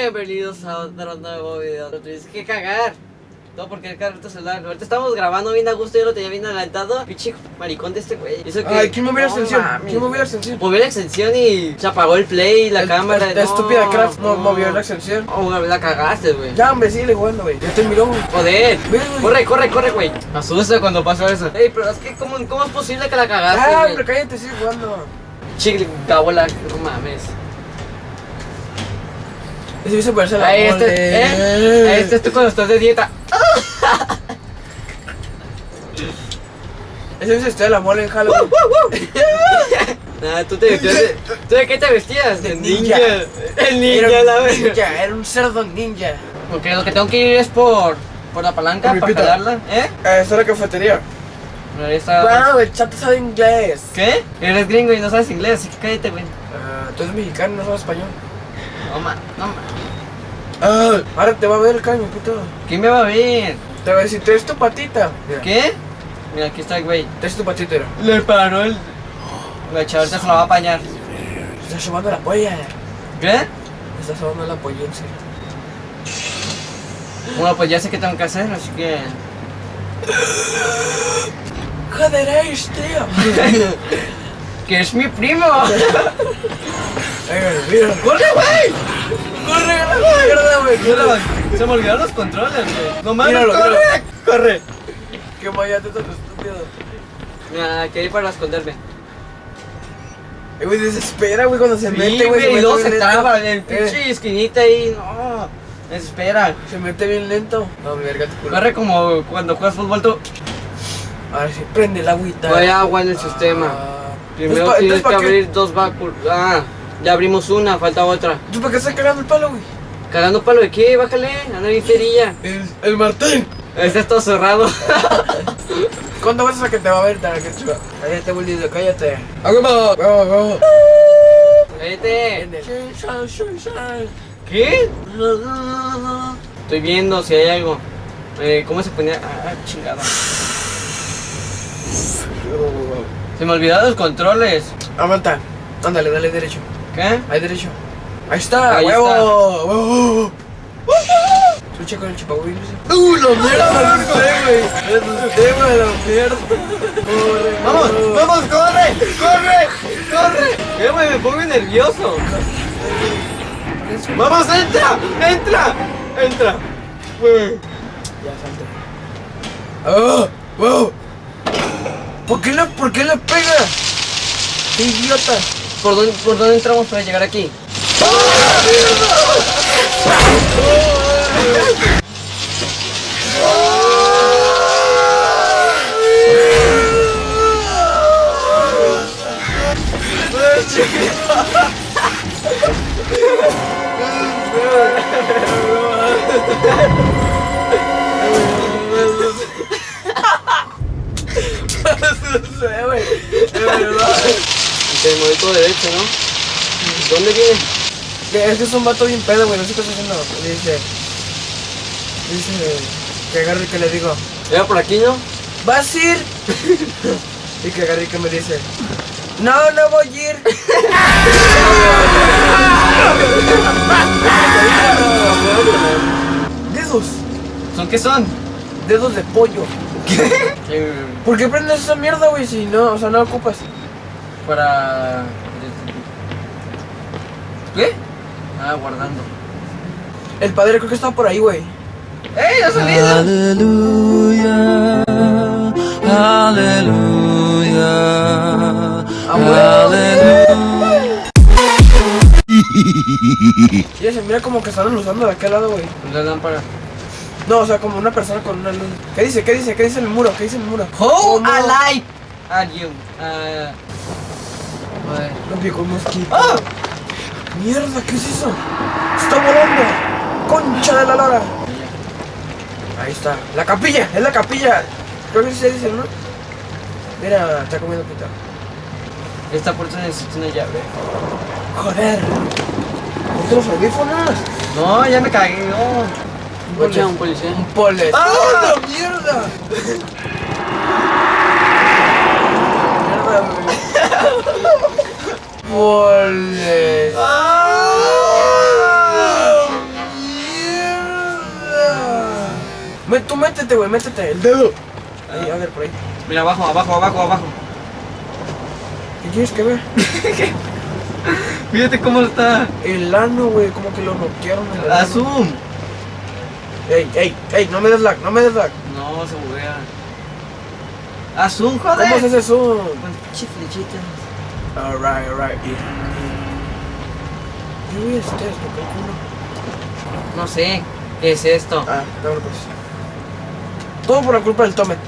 Bienvenidos a otro nuevo video. Lo tienes que cagar. No, porque el carrito celular. Ahorita estamos grabando bien a gusto. Yo lo tenía bien adelantado. Pinche maricón de este güey. Hizo que- Ay, ¿quién movió la No extensión? ¿Quién movió la extensión? Movió la extensión y se apagó el play, la El- cámara. La no, estúpida Craft no no. movió la extensión. Oh, güey, la cagaste, güey. Ya, hombre, sigue jugando, güey. Ya terminó, güey. Joder. Corre, corre, corre, güey. Me asusta cuando pasa eso. Ey, pero es que, ¿cómo, cómo es posible que la cagaste? Ah, hombre, cállate, sigue jugando. Chicle, gabola, no mames. Ese hizo ponerse la Ahí este, mole. ¿eh? Ahí este es tú cuando estás de dieta. Ese hizo estoy la mole en Halloween. Nah, tú te vestías de... ¿Tú de qué te vestías? De ninja. El ninja, Era la verdad. ninja, era un cerdo ninja. Porque lo que tengo que ir es por... Por la palanca Por para pita. jalarla, ¿eh? Ah, está la cafetería. Está... Wow, el chato sabe inglés. ¿Qué? Eres gringo y no sabes inglés, así que cállate, güey. Ah, tú eres mexicano, no sabes español. No, ma, no, ma. Ah, ahora te va a ver el caño, puto. ¿Quién me va a ver? Te va a decir, te tu patita. Mira, ¿Qué? Mira, aquí está el güey. Te tu patita, mira. Le paró el... La chavalita se la va a apañar. Estás sobando la polla. ¿Qué? Estás sobando la polla, en serio. Bueno, pues ya sé qué tengo que hacer, así que... Joder, tío. que es mi primo. Ay, mira. ¡Corre, güey! Corre, la mierda, güey. corre. Se me olvidaron los controles, güey. No mames, Míralo, corre. míralo. Corre. Qué mayate tan estúpido. Mira, que ir para esconderme. Eh, güey, desespera, güey, cuando se Sí, mete, güey. y luego se traba en el Eh, pinche esquinita ahí. No, desespera. Se mete bien lento. No, mi verga, tu culo. Corre como cuando juegas fútbol tú. A ver si prende el agüita. No hay agua en el sistema. Ah. Primero tienes que abrir dos vacuos. Ah, ya abrimos una, falta otra. ¿Tú para qué estás cagando el palo, güey? ¿Cagando palo de qué? Bájale, anda bien ferilla. El, el Martín. Este está todo cerrado. ¿Cuándo vas a que te va a ver, tan que chupa? Cállate, bolillo, cállate. ¡A huevo! ¡Huevo, huevo! Cállate. Cállate. ¿Qué? Estoy viendo si hay algo. Eh, ¿Cómo se ponía? Ah, chingada. Se me olvidaron los controles. Aguanta. Ándale, dale derecho. ¿Qué? Ahí derecho. Ahí está, Ahí huevo. está. Huevo. Escucha con el chupahuil. ¡Uh, la mierda! Me asusté, güey. Me asusté, güey, la mierda. Corre, ¡Vamos! ¡Vamos! ¡Corre! ¡Corre! ¡Corre! Eh, güey, me pongo nervioso. ¡Vamos! ¡Entra! ¡Entra! ¡Entra! Güey. Ya, salte. ¡Oh! ¡Wow! ¿Por qué le, por qué le pega? ¡Qué idiota! ¿Por dónde, ¿Por dónde entramos para llegar aquí? No ¿no? ¿Dónde viene? Es que es un vato bien pedo, güey. No sé qué está haciendo. Dice. Dice. Que agarre y que le digo. ¿Era por aquí, no? ¿Vas a ir? y que agarre y que me dice. No, no voy a ir. Dedos. ¿Son qué son? Dedos de pollo. Eh, ¿Por qué prendes esa mierda, güey? Si no, o sea, no ocupas. Para... ¿Qué? Ah, guardando. El padre creo que está por ahí, güey. ¡Ey, ha salido! Aleluya, aleluya, Ah, aleluya. Ya se mira como que están usando de aquel lado, güey. La lámpara. No, o sea, como una persona con una luz. ¿Qué dice? ¿Qué dice? ¿Qué dice en el muro? ¿Qué dice en el muro? How ¿Cómo? alive are you? Ah, Lo picó un mosquito. ¡Ah! ¡Mierda! ¿Qué es eso? ¡Está volando! ¡Concha de la lora! Ahí está. ¡La capilla! ¡Es la capilla! Creo que sí se dice, ¿no? Mira, está comiendo pita. Esta puerta necesita una llave. ¡Joder! ¿Ponte los audífonos? No, ya me cagué, no. Policía, un policía. Un polet. ¡Ah! ¡La mierda! mierda, árboles. Tú métete, güey, métete el dedo. Ahí, a ver, por ahí. Mira, abajo, abajo, abajo, abajo. ¿Qué quieres que vea? Fíjate cómo está. El ano, güey, como que lo bloquearon. A ah, zoom. Ey, ey, ey, no me des lag, no me des lag. No, se buguea. A zoom, joder. ¿Cómo es ese zoom? Con chiflechita. Alright, alright, yeah. ¿Qué voy a hacer esto? No sé. ¿Qué es esto? Ah, dámelo pues. Todo por la culpa del Tomet.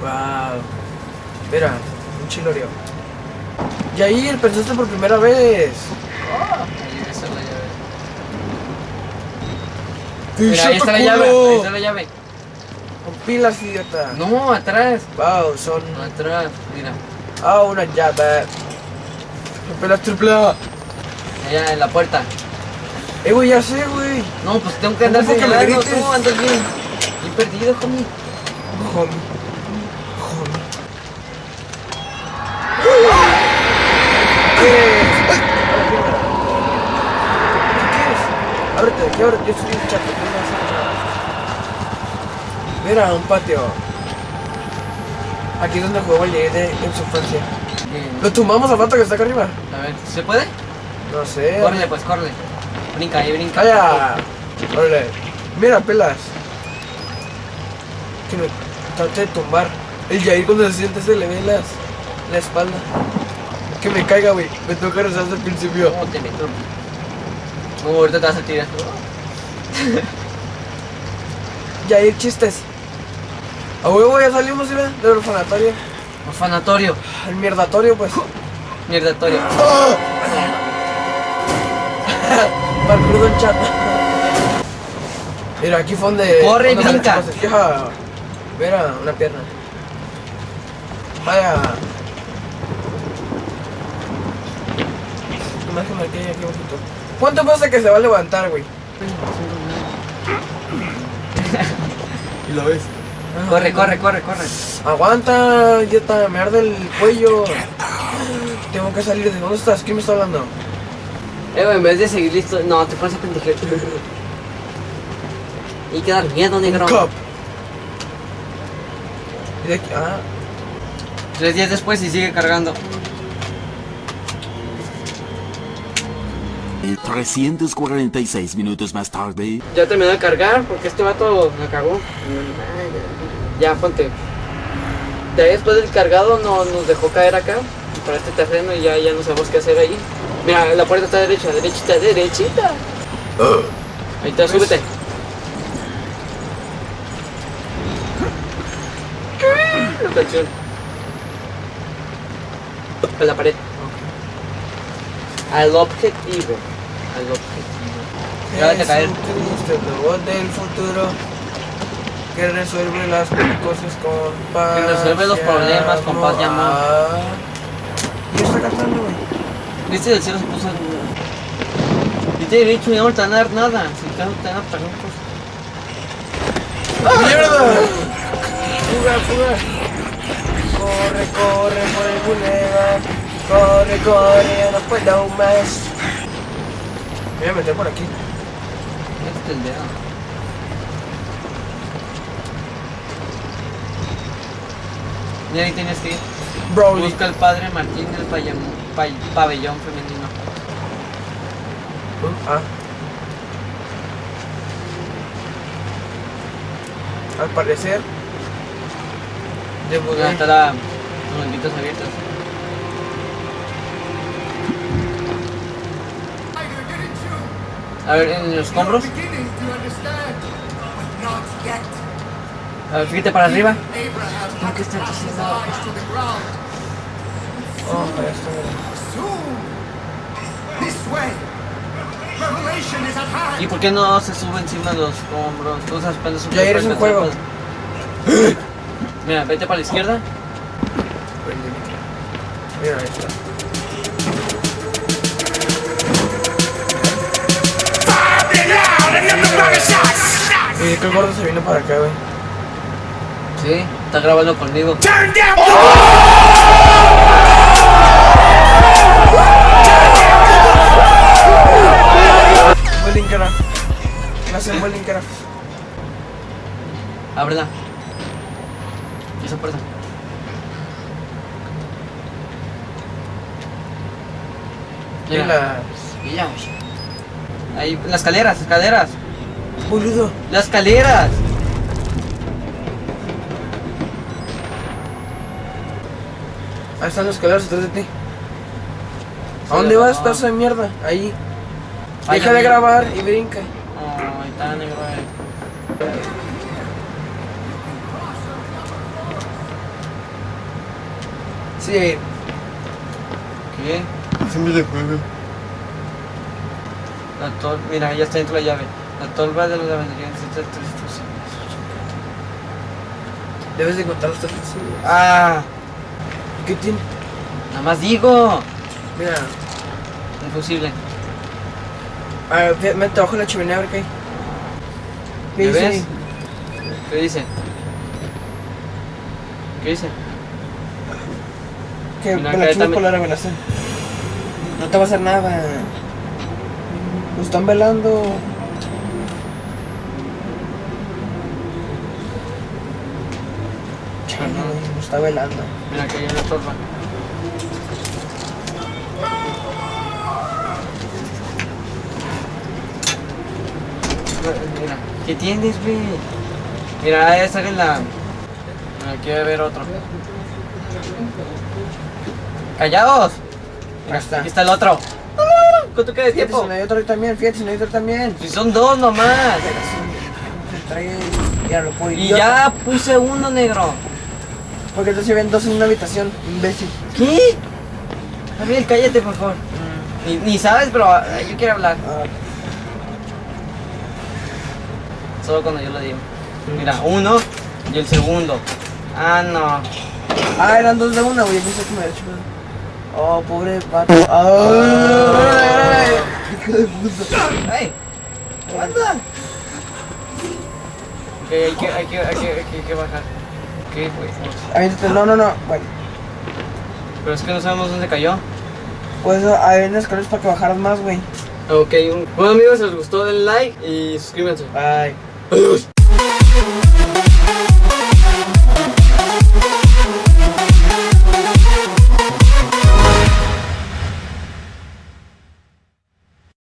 Wow. Mira, un chilorio. Yair, pensaste por primera vez. Ahí esa es la llave. ¡Qué Mira, ahí está la llave. Ahí está la llave. Pilas, idiota. No, atrás. Wow, son. Atrás. Mira. Ah, una llave. Pilas triple A. Allá en la puerta. Eh, güey, ya sé, güey. No, pues tengo que andar ¿Cómo fue que me señalando. Tú andas bien. Bien perdido, homie. Homie. Homie. ¿Qué quieres? Ábrete, ¿qué abre? Yo estoy en chat. no me vas a hacer nada. Mira, un patio. Aquí es donde jugaba el Yair de- en su infancia. Bien. ¿Lo tumbamos al vato que está acá arriba? A ver, ¿se puede? No sé. Córrele, pues, córrele. Brinca, ahí brinca. ¡Calla! Órale. Mira, pelas. Que me trate de tumbar. El Yair cuando se siente se le ve las, la espalda. Que me caiga, güey. Me toca rezar desde el principio. ¿Cómo te meto? No, ahorita te vas a tirar. Yair, chistes. A huevo ya salimos, ¿sí, ve? Del orfanatorio. Orfanatorio. El mierdatorio, pues. Mierdatorio. Parkour Don. Mira, aquí fue donde. Corre donde brinca. se fija. Mira, una pierna. Vaya. Nomás que quede aquí bajito. ¿Cuánto pasa que se va a levantar, güey? ¿Y lo ves? Corre, corre, corre, corre. Aguanta, idiota, me arde el cuello. Tengo que salir de dónde estás, ¿quién me está hablando? Eh, en vez de seguir listo. No, te pones a pendejer. Hay que dar miedo, negro. Cup. Y de aquí, ah, Tres días después y sigue cargando. 346 minutos más tarde. Ya terminó de cargar porque este vato me cagó. Ya, ponte. Ya después del cargado no, nos dejó caer acá para este terreno y ya, ya no sabemos qué hacer ahí. Mira, la puerta está derecha, derechita, derechita. Ahí está, súbete. La canción. A la pared. Al objetivo. Al objetivo. Ya vete a caer. El robot del futuro que resuelve las cosas con paz. Que resuelve los problemas con paz y amor. ¿Y está cantando, güey? Viste del cielo se puso. Y te he dicho, ya no te van a dar nada. Si te van a pagar cosas. ¡Mierda! ¡Fuga, fuga! Corre, corre por el bulevar. Corre, corre, ya no puedo más. Voy a meter por aquí. Este es el dedo. Y ahí tienes que ir. Broly. Busca al padre Martín del pabellón femenino. Ah. Al parecer. Debo ¿Dónde de... está la. los benditos abiertos? A ver, en los yet. A ver, fíjate para arriba. Abraham ¿Por qué está ground. Oh, hand. ¿Y por qué no se sube encima de los escombros? Tú esas son Ya eres un juego. Mira, vete para la izquierda. Mira, ahí está. Oye, que el gordo se vino para acá, güey. Sí, está grabando conmigo. Fue Linkera. Las escaleras, escaleras. Boludo. Las escaleras. Ahí están los escaleras atrás de ti. ¿A dónde vas, pedazo de mierda? Ahí. Ay, Deja de grabar y brinca. Ay, está negro. eh. Sí, ¿Qué? Es un videojuego. La tol... Mira, ya está dentro la llave. La tolva de los lavanderías necesita tres debes de encontrar los tres. Ah, ¿Qué tiene? nada más digo. Mira. Un fusible. A ver, mete abajo la chimenea a ver qué hay. ¿Qué ¿Me dice ves? ¿Qué dice? ¿Qué dice? Que la por la revelación. No te va a hacer nada. Nos están velando. Güey, nos está velando. Mira, que hay una tolva. Mira, ¿qué tienes, güey? Mira, ahí sale la. Mira, quiero ver otro. ¡Callados! Ahí está. Aquí está el otro. ¿Cuánto queda de Fíjate tiempo? si no hay otro también, fíjate si no hay otro también. Si son dos nomás. Y ya puse uno, negro. Porque entonces ven dos en una habitación, imbécil. ¿Qué? Gabriel, cállate, por favor. Ni, ni sabes, pero ah, yo quiero hablar. Ah, Solo cuando yo lo digo. Mira, uno y el segundo. Ah, no. Ah, eran dos de una, güey. Pensé que me había hecho. Oh, pobre pato. Ay, hijo de puta. ¡Ey! ¡Aguanta! Ok, hay que, hay que, hay que, hay que, hay que bajar. ¿Qué, pues? No, no, no. Bueno, Pero es que no sabemos dónde cayó. pues hay unas escaleras para que bajaras más, güey. Ok, un... bueno amigos, si les gustó, den like y suscríbanse. Bye. Adiós.